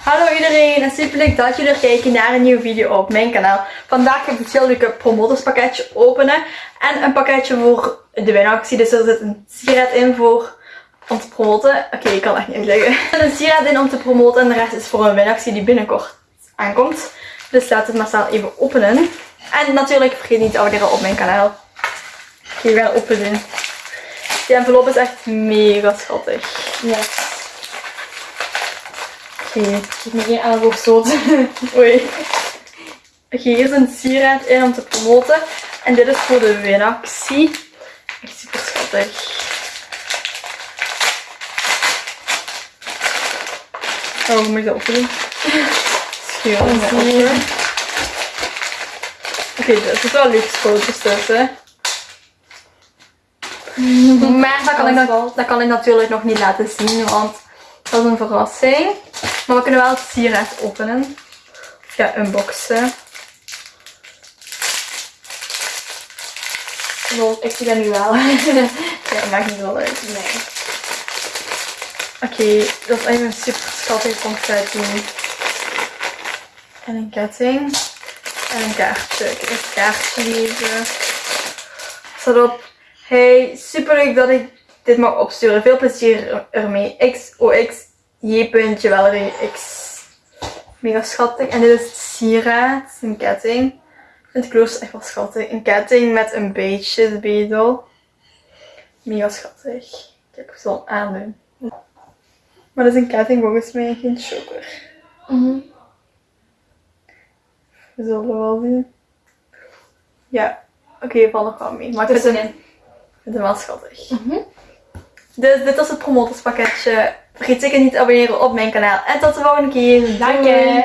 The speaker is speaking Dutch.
Hallo iedereen en super leuk dat jullie kijken naar een nieuwe video op mijn kanaal. Vandaag heb ik het heel leuke promotorspakketje openen en een pakketje voor de winactie. Dus er zit een sieraad in voor om te promoten. Oké, ik kan het echt niet uitleggen. Er zit een sieraad in om te promoten en de rest is voor een winactie die binnenkort aankomt. Dus laten we het maar snel even openen. En natuurlijk vergeet niet te abonneren op mijn kanaal. Oké, we gaan openen. Die envelop is echt mega schattig. Ja. Oké, ik heb me geen elleboog. Oei. Oké, hier is een sieraad in om te promoten. En dit is voor de winactie. Echt super schattig. Oh, hoe moet ik dat ja, openen. Oké, er zitten wel foto's tussen. Maar dat kan, ik, nog- dat kan ik natuurlijk nog niet laten zien, want dat is een verrassing. Maar we kunnen wel het sieraad openen. Ja, unboxen. Ik zie dat nu wel. Ja, maakt niet wel uit. Nee. Oké, dat is even een super schattig confetti. En een ketting. En een kaartje. Ik heb een kaartje. Er staat op. Hey, super leuk dat ik dit mag opsturen. Veel plezier ermee. XOX J. Valerie X. Mega schattig. En dit is het sieraad. Een ketting. Ik vind het klooster echt wel schattig. Een ketting met een beetje bedel. Mega schattig. Kijk, ik zal hem aandoen. Maar dat is een ketting volgens mij, geen choker. Mhm. We zullen wel zien. Ja, oké, val nog wel mee. Maar ik vind hem, wel schattig. Mhm. Dus dit was het promotorspakketje. Vergeet zeker niet te abonneren op mijn kanaal. En tot de volgende keer. Dank je.